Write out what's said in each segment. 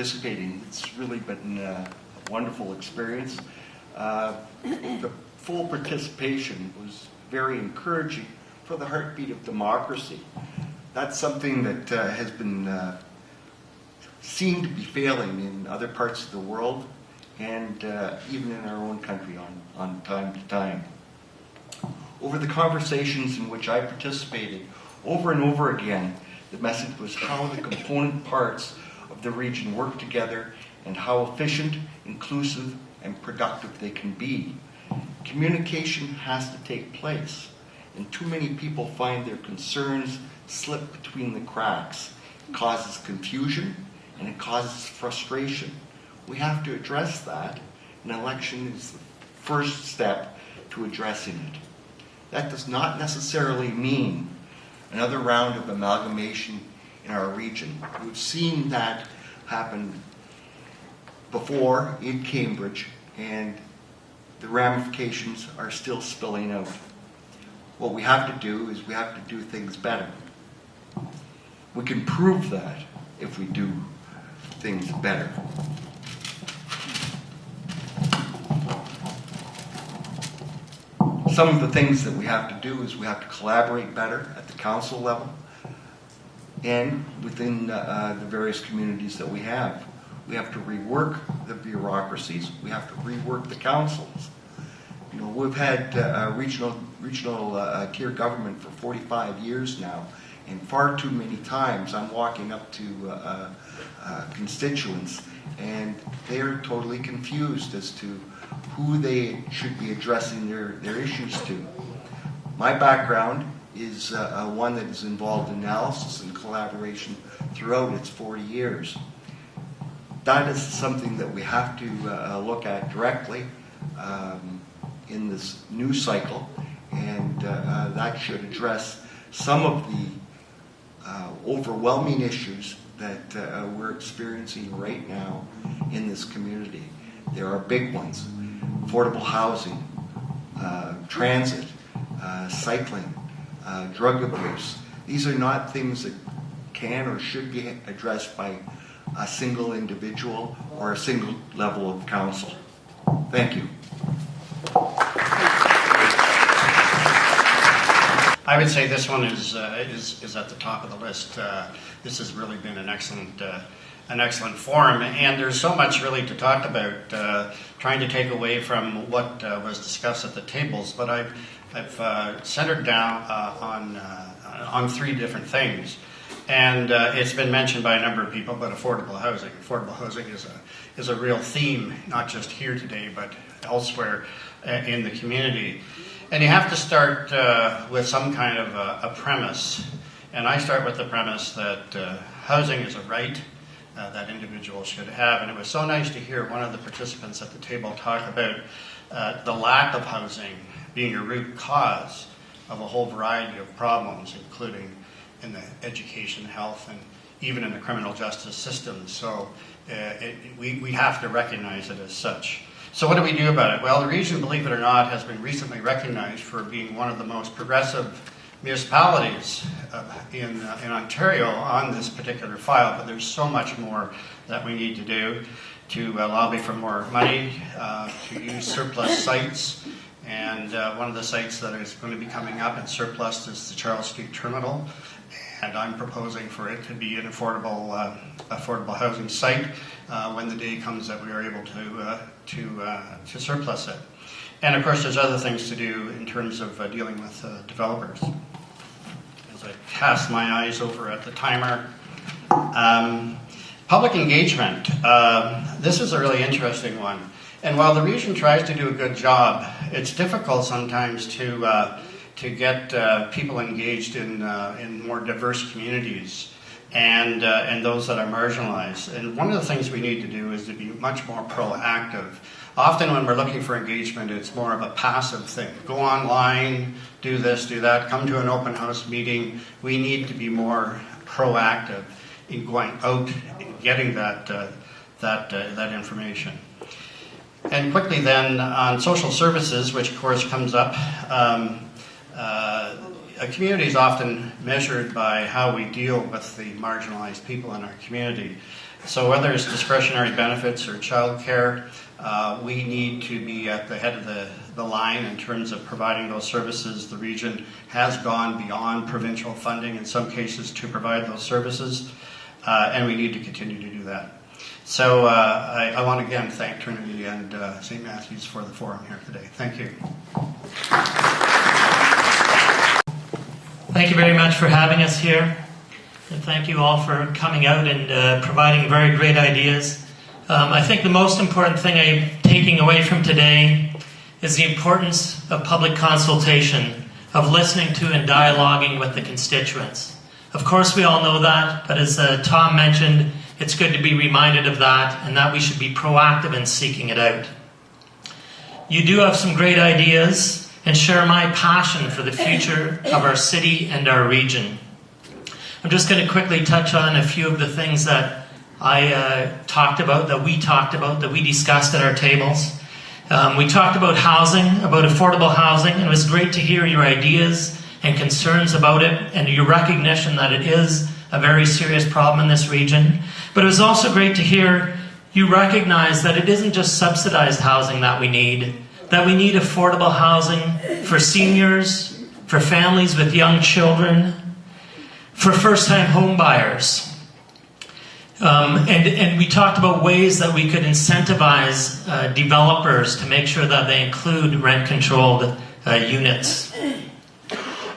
participating. It's really been uh, a wonderful experience. Uh, The full participation was very encouraging for the heartbeat of democracy. That's something that uh, has been uh, seen to be failing in other parts of the world and uh, even in our own country on, on time to time. Over the conversations in which I participated, over and over again, the message was how the component parts of the region work together and how efficient, inclusive, and productive they can be. Communication has to take place, and too many people find their concerns slip between the cracks. It causes confusion and it causes frustration. We have to address that. An election is the first step to addressing it. That does not necessarily mean another round of amalgamation in our region. We've seen that happen before in Cambridge, and the ramifications are still spilling out. What we have to do is we have to do things better. We can prove that if we do things better. Some of the things that we have to do is we have to collaborate better at the council level and within uh, the various communities that we have. We have to rework the bureaucracies. We have to rework the councils. You know, we've had uh, regional regional uh, tier government for 45 years now, and far too many times I'm walking up to uh, uh, constituents and they're totally confused as to who they should be addressing their, their issues to. My background is uh, uh, one that is involved in analysis and collaboration throughout its 40 years. That is something that we have to uh, look at directly um, in this new cycle, and uh, uh, that should address some of the uh, overwhelming issues that uh, we're experiencing right now in this community. There are big ones affordable housing, uh, transit, uh, cycling, uh, drug abuse. These are not things that can or should be addressed by a single individual or a single level of council. Thank you. I would say this one is, uh, is, is at the top of the list. Uh, this has really been an excellent, uh, an excellent forum, and there's so much really to talk about, uh, trying to take away from what uh, was discussed at the tables, but I've, I've uh, centered down on, on three different things. And it's been mentioned by a number of people, but affordable housing. Affordable housing is a, is a real theme, not just here today, but elsewhere in the community. And you have to start uh, with some kind of a, a, premise. And I start with the premise that uh, housing is a right uh, that individuals should have. And it was so nice to hear one of the participants at the table talk about uh, the lack of housing being a root cause of a whole variety of problems, including in the education, health, and even in the criminal justice system. So uh, it, we, we have to recognize it as such. So what do we do about it? Well, the region, believe it or not, has been recently recognized for being one of the most progressive municipalities uh, in, uh, in Ontario on this particular file, but there's so much more that we need to do to uh, lobby for more money, uh, to use surplus sites, and uh, one of the sites that is going to be coming up in surplus is the Charles Street Terminal, and I'm proposing for it to be an affordable, uh, affordable housing site uh, when the day comes that we are able to, uh, to, uh, to surplus it. And of course, there's other things to do in terms of uh, dealing with developers. As I cast my eyes over at the timer, um, public engagement. Um, this is a really interesting one. And while the region tries to do a good job, it's difficult sometimes to to get uh, people engaged in, uh, in more diverse communities and, uh, and those that are marginalized. And one of the things we need to do is to be much more proactive. Often when we're looking for engagement, it's more of a passive thing. Go online, do this, do that, come to an open house meeting. We need to be more proactive in going out and getting that, uh, that, uh, that information. And quickly then on social services, which of course comes up, um, uh, a community is often measured by how we deal with the marginalized people in our community. So whether it's discretionary benefits or childcare, uh, we need to be at the head of the, the line in terms of providing those services. The region has gone beyond provincial funding in some cases to provide those services, uh, and we need to continue to do that. So uh, I, I want to again thank Trinity and uh, St. Matthews for the forum here today. Thank you. Thank you very much for having us here. And thank you all for coming out and uh, providing very great ideas. Um, I think the most important thing I'm taking away from today is the importance of public consultation, of listening to and dialoguing with the constituents. Of course, we all know that, but as uh, Tom mentioned, it's good to be reminded of that and that we should be proactive in seeking it out. You do have some great ideas and share my passion for the future of our city and our region. I'm just going to quickly touch on a few of the things that I uh, talked about, that we talked about, that we discussed at our tables. Um, we talked about housing, about affordable housing, and it was great to hear your ideas and concerns about it and your recognition that it is a very serious problem in this region. But it was also great to hear you recognize that it isn't just subsidized housing that we need, that we need affordable housing for seniors, for families with young children, for first time home buyers. Um, and, and we talked about ways that we could incentivize uh, developers to make sure that they include rent controlled uh, units.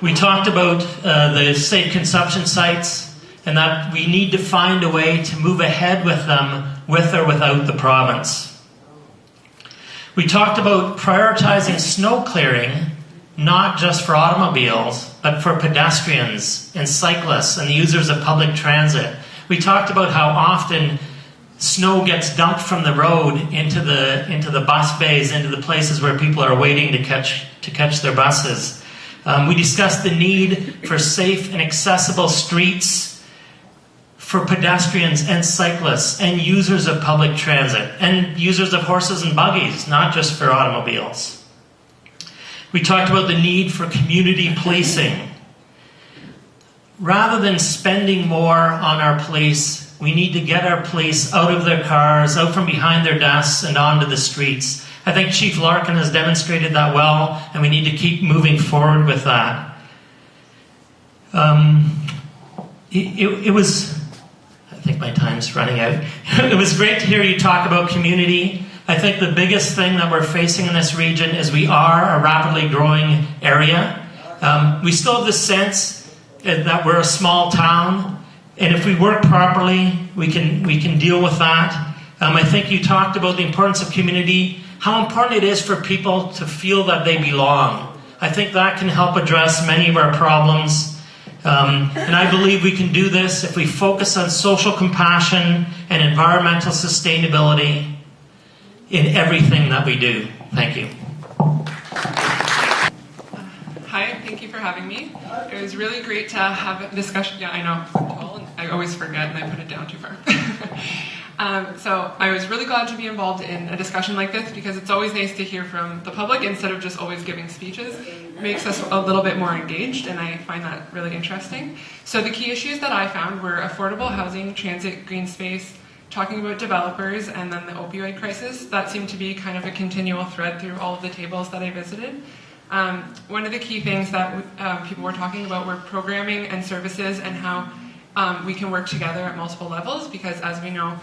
We talked about uh, the safe consumption sites and that we need to find a way to move ahead with them with or without the province. We talked about prioritizing snow clearing, not just for automobiles, but for pedestrians and cyclists and the users of public transit. We talked about how often snow gets dumped from the road into the into the bus bays, into the places where people are waiting to catch to catch their buses. Um, we discussed the need for safe and accessible streets for pedestrians and cyclists and users of public transit and users of horses and buggies, not just for automobiles. We talked about the need for community policing. Rather than spending more on our police, we need to get our police out of their cars, out from behind their desks, and onto the streets. I think Chief Larkin has demonstrated that well, and we need to keep moving forward with that. Um, it, it, it was think my time's running out. it was great to hear you talk about community. I think the biggest thing that we're facing in this region is we are a rapidly growing area. Um, we still have the sense that we're a small town, and if we work properly, we can we can deal with that. Um, I think you talked about the importance of community, how important it is for people to feel that they belong. I think that can help address many of our problems. Um, and I believe we can do this if we focus on social compassion and environmental sustainability in everything that we do. Thank you. Hi, thank you for having me. It was really great to have a discussion. Yeah, I know. I always forget and I put it down too far. Um, so I was really glad to be involved in a discussion like this because it's always nice to hear from the public instead of just always giving speeches. Makes us a little bit more engaged and I find that really interesting. So the key issues that I found were affordable housing, transit, green space, talking about developers, and then the opioid crisis. That seemed to be kind of a continual thread through all of the tables that I visited. Um, one of the key things that um, people were talking about were programming and services and how um, we can work together at multiple levels because as we know,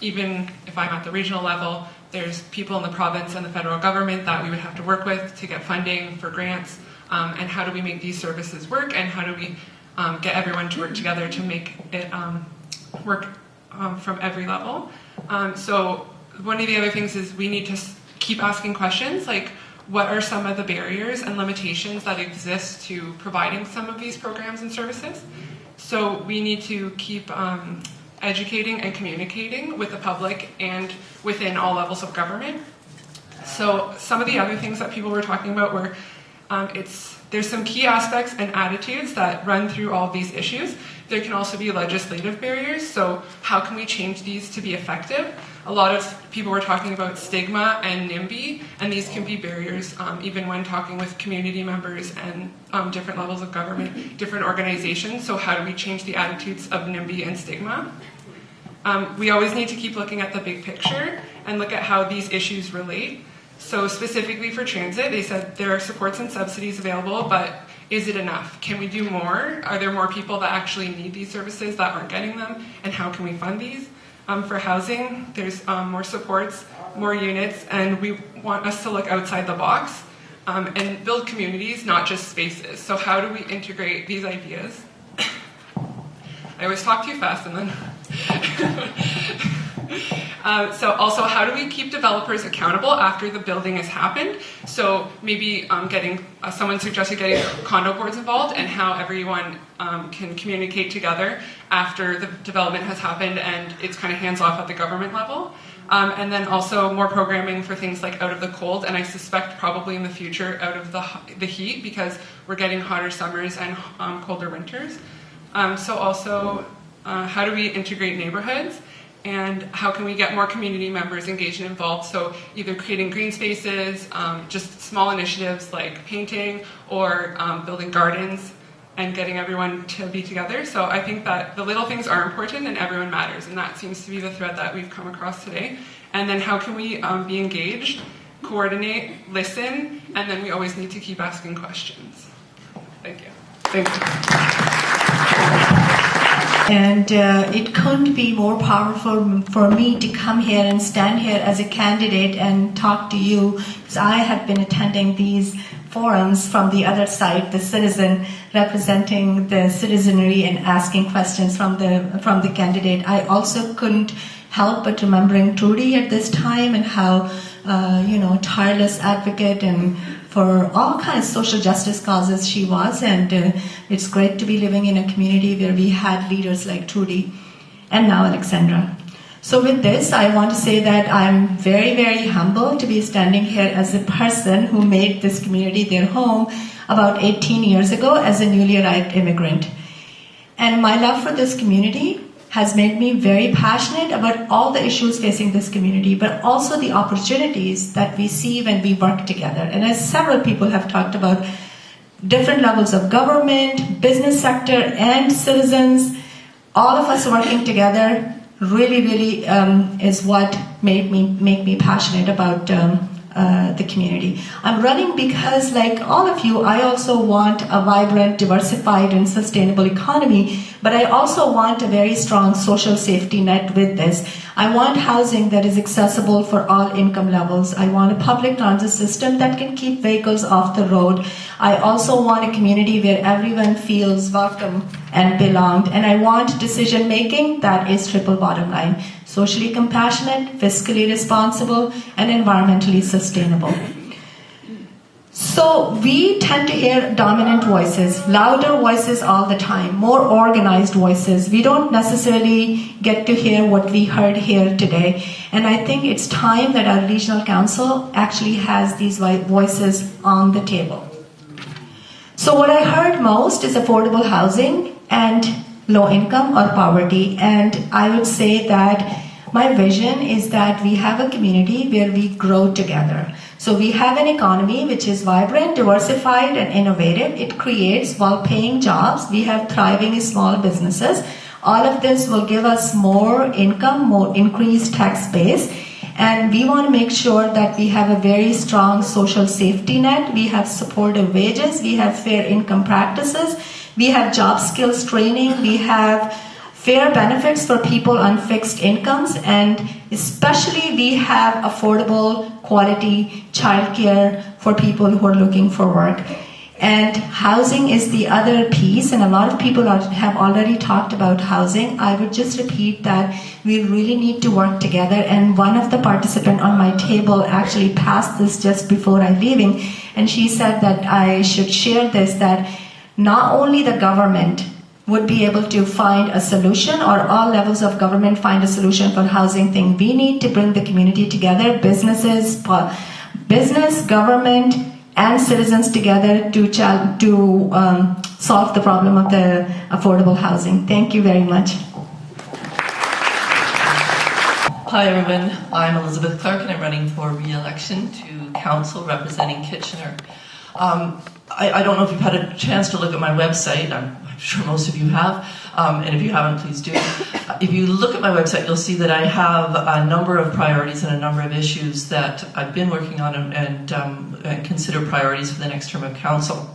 even if I'm at the regional level, there's people in the province and the federal government that we would have to work with to get funding for grants, um, and how do we make these services work, and how do we um, get everyone to work together to make it um, work um, from every level. Um, so one of the other things is we need to keep asking questions like, what are some of the barriers and limitations that exist to providing some of these programs and services? So we need to keep um, educating and communicating with the public and within all levels of government. So some of the other things that people were talking about were um, it's there's some key aspects and attitudes that run through all these issues. There can also be legislative barriers. So how can we change these to be effective? A lot of people were talking about stigma and NIMBY, and these can be barriers um, even when talking with community members and um, different levels of government, different organizations. So, how do we change the attitudes of NIMBY and stigma? Um, we always need to keep looking at the big picture and look at how these issues relate. So, specifically for transit, they said there are supports and subsidies available, but is it enough? Can we do more? Are there more people that actually need these services that aren't getting them? And how can we fund these? Um, for housing, there's um, more supports, more units, and we want us to look outside the box um, and build communities, not just spaces. So, how do we integrate these ideas? I always talk too fast and then. Uh, so also, how do we keep developers accountable after the building has happened? So maybe um, getting uh, someone suggested getting condo boards involved, and how everyone um, can communicate together after the development has happened, and it's kind of hands off at the government level. Um, and then also more programming for things like out of the cold, and I suspect probably in the future out of the the heat because we're getting hotter summers and um, colder winters. Um, so also, uh, how do we integrate neighborhoods? And how can we get more community members engaged and involved? So either creating green spaces, um, just small initiatives like painting or um, building gardens and getting everyone to be together. So I think that the little things are important and everyone matters, and that seems to be the thread that we've come across today. And then how can we um, be engaged, coordinate, listen, and then we always need to keep asking questions. Thank you. Thank you. And uh, it couldn't be more powerful for me to come here and stand here as a candidate and talk to you because I have been attending these forums from the other side, the citizen representing the citizenry and asking questions from the from the candidate. I also couldn't help but remembering Trudy at this time and how uh, you know tireless advocate and for all kinds of social justice causes she was, and uh, it's great to be living in a community where we had leaders like Trudy and now Alexandra. So, with this, I want to say that I'm very, very humble to be standing here as a person who made this community their home about 18 years ago as a newly arrived immigrant. And my love for this community has made me very passionate about all the issues facing this community, but also the opportunities that we see when we work together. And as several people have talked about, different levels of government, business sector, and citizens, all of us working together really, really um, is what made me make me passionate about um, uh, the community. I'm running because, like all of you, I also want a vibrant, diversified, and sustainable economy, but I also want a very strong social safety net with this. I want housing that is accessible for all income levels. I want a public transit system that can keep vehicles off the road. I also want a community where everyone feels welcome and belonged. And I want decision making that is triple bottom line socially compassionate, fiscally responsible, and environmentally sustainable. So we tend to hear dominant voices, louder voices all the time, more organized voices. We don't necessarily get to hear what we heard here today. And I think it's time that our regional council actually has these voices on the table. So what I heard most is affordable housing and low income or poverty. And I would say that my vision is that we have a community where we grow together. So we have an economy which is vibrant, diversified, and innovative. It creates well paying jobs. We have thriving small businesses. All of this will give us more income, more increased tax base. And we want to make sure that we have a very strong social safety net. We have supportive wages. We have fair income practices. We have job skills training. We have fair benefits for people on fixed incomes, and especially we have affordable quality childcare for people who are looking for work. And housing is the other piece, and a lot of people have already talked about housing. I would just repeat that we really need to work together. And one of the participants on my table actually passed this just before I leaving, and she said that I should share this that not only the government would be able to find a solution or all levels of government find a solution for housing thing. We need to bring the community together, businesses, business, government, and citizens together to, to um, solve the problem of the affordable housing. Thank you very much. Hi everyone, I'm Elizabeth Clarke and I'm running for re-election to council representing Kitchener. Um, I, I don't know if you've had a chance to look at my website, I'm, I'm sure most of you have, um, and if you haven't, please do. Uh, If you look at my website, you'll see that I have a number of priorities and a number of issues that I've been working on and, and, um, and consider priorities for the next term of council.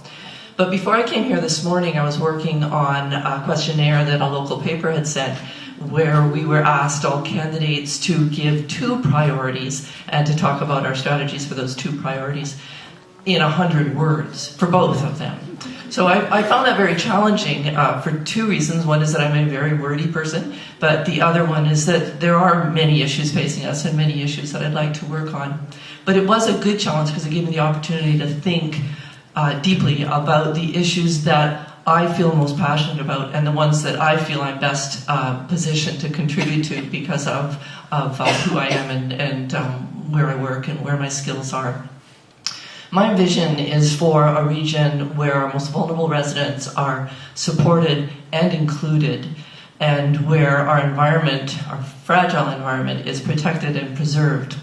But before I came here this morning, I was working on a questionnaire that a local paper had sent where we were asked all candidates to give two priorities and to talk about our strategies for those two priorities in a hundred words for both of them. So I, I found that very challenging uh, for two reasons. One is that I'm a very wordy person, but the other one is that there are many issues facing us and many issues that I'd like to work on. But it was a good challenge because it gave me the opportunity to think uh, deeply about the issues that I feel most passionate about and the ones that I feel I'm best uh, positioned to contribute to because of, of uh, who I am and, and um, where I work and where my skills are. My vision is for a region where our most vulnerable residents are supported and included, and where our environment, our fragile environment, is protected and preserved.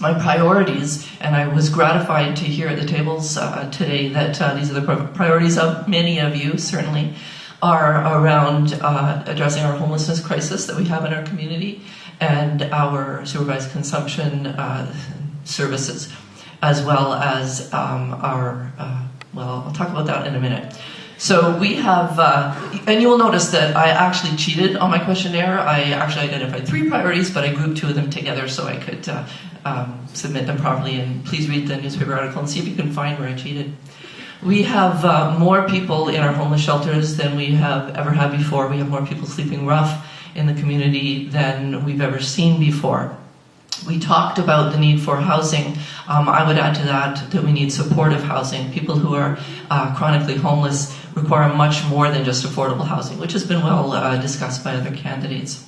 My priorities, and I was gratified to hear at the tables uh, today that uh, these are the priorities of many of you, certainly, are around uh, addressing our homelessness crisis that we have in our community and our supervised consumption uh, services as well as um, our, uh, well, I'll talk about that in a minute. So we have, uh, and you will notice that I actually cheated on my questionnaire. I actually identified three priorities, but I grouped two of them together so I could uh, um, submit them properly. And please read the newspaper article and see if you can find where I cheated. We have uh, more people in our homeless shelters than we have ever had before. We have more people sleeping rough in the community than we've ever seen before. We talked about the need for housing. Um, I would add to that that we need supportive housing. People who are uh, chronically homeless require much more than just affordable housing, which has been well uh, discussed by other candidates.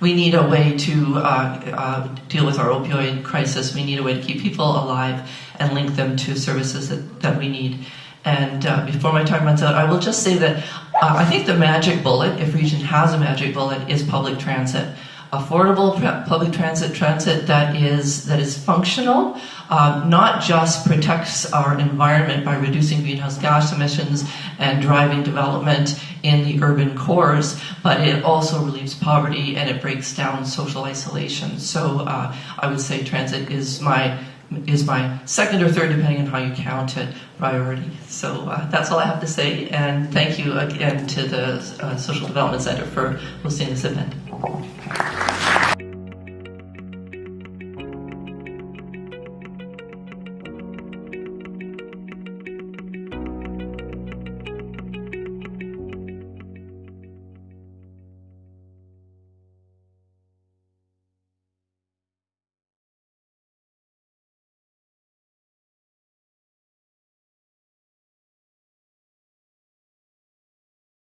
We need a way to uh, uh, deal with our opioid crisis. We need a way to keep people alive and link them to services that, that we need. And uh, before my time runs out, I will just say that uh, I think the magic bullet, if Region has a magic bullet, is public transit affordable public transit, transit that is that is functional, um, not just protects our environment by reducing greenhouse gas emissions and driving development in the urban cores, but it also relieves poverty and it breaks down social isolation. So uh, I would say transit is my is my second or third, depending on how you count it, priority. So uh, that's all I have to say, and thank you again to the uh, Social Development Center for hosting this event. Thank you.